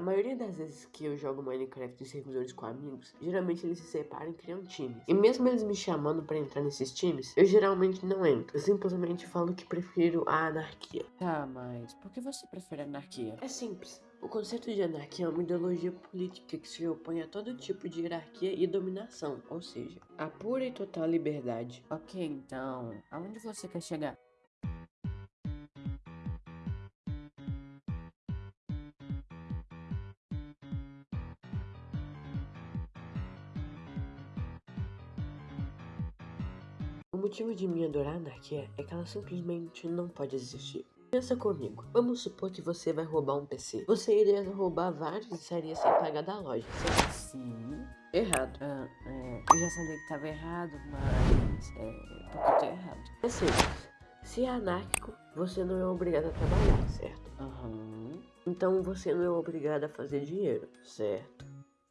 A maioria das vezes que eu jogo Minecraft em servidores com amigos, geralmente eles se separam e criam times. E mesmo eles me chamando para entrar nesses times, eu geralmente não entro. Eu simplesmente falo que prefiro a anarquia. Tá, mas por que você prefere anarquia? É simples. O conceito de anarquia é uma ideologia política que se opõe a todo tipo de hierarquia e dominação, ou seja, a pura e total liberdade. Ok, então, aonde você quer chegar? Motivo de me adorar a anarquia é que ela simplesmente não pode existir. Pensa comigo, vamos supor que você vai roubar um PC. Você iria roubar vários e sairia sem pagar da loja, certo? Sim. Errado. Ah, é, eu já sabia que tava errado, mas é porque eu tô errado. É simples. Se é anárquico, você não é obrigado a trabalhar, certo? Aham. Então você não é obrigado a fazer dinheiro, certo?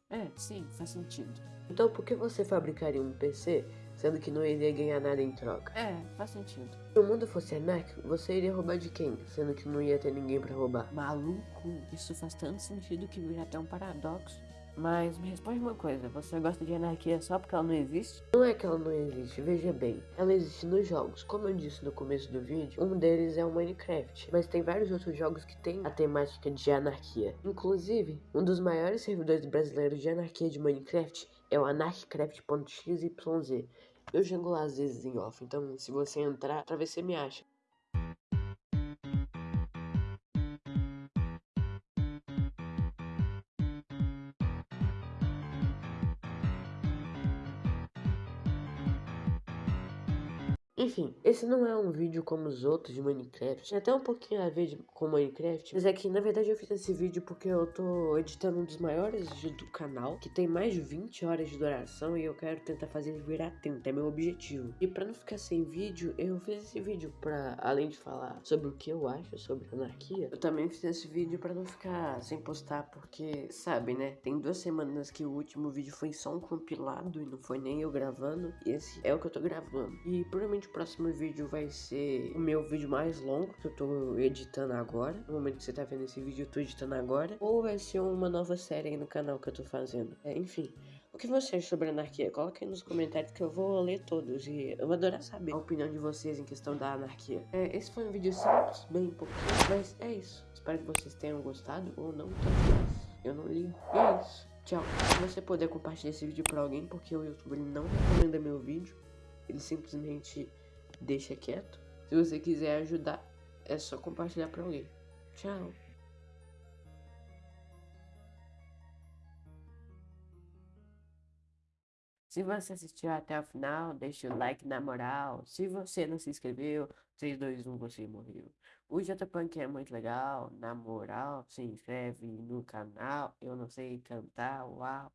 É, sim, faz sentido. Então por que você fabricaria um PC sendo que não iria ganhar nada em troca? É, faz sentido. Se o mundo fosse anárquico, você iria roubar de quem? Sendo que não ia ter ninguém pra roubar. Maluco, isso faz tanto sentido que vira até um paradoxo. Mas me responde uma coisa, você gosta de anarquia só porque ela não existe? Não é que ela não existe, veja bem. Ela existe nos jogos. Como eu disse no começo do vídeo, um deles é o Minecraft. Mas tem vários outros jogos que tem a temática de anarquia. Inclusive, um dos maiores servidores brasileiros de anarquia de Minecraft é o anarchcraft.xyz. Eu lá às vezes em off, então se você entrar, pra ver se você me acha. Enfim, esse não é um vídeo como os outros de Minecraft. Tem até um pouquinho a ver de- com Minecraft. Mas é que, na verdade, eu fiz esse vídeo porque eu tô editando um dos maiores vídeos do canal. Que tem mais de 20 horas de duração e eu quero tentar fazer ele virar 30. É meu objetivo. E pra não ficar sem vídeo, eu fiz esse vídeo pra, além de falar sobre o que eu acho sobre anarquia, eu também fiz esse vídeo pra não ficar sem postar. Porque, sabe, né? Tem duas semanas que o último vídeo foi só um compilado e não foi nem eu gravando. E esse é o que eu tô gravando. E provavelmente próximo vídeo vai ser o meu vídeo mais longo que eu tô editando agora. No momento que você tá vendo esse vídeo, eu tô editando agora. Ou vai ser uma nova série aí no canal que eu tô fazendo. É, enfim. O que você acha sobre anarquia? Coloca aí nos comentários que eu vou ler todos. E eu vou adorar saber a opinião de vocês em questão da anarquia. É, esse foi um vídeo simples, bem pouquinho, mas é isso. Espero que vocês tenham gostado ou não. Eu não ligo. E é isso. Tchau. Se você puder compartilhar esse vídeo pra alguém, porque o YouTube não recomenda meu vídeo. Ele simplesmente deixa quieto. Se você quiser ajudar, é só compartilhar pra alguém. Tchau. Se você assistiu até o final, deixa o like na moral. Se você não se inscreveu, 3, 2, 1, você morreu. O JPunk é muito legal, na moral, se inscreve no canal. Eu não sei cantar, uau.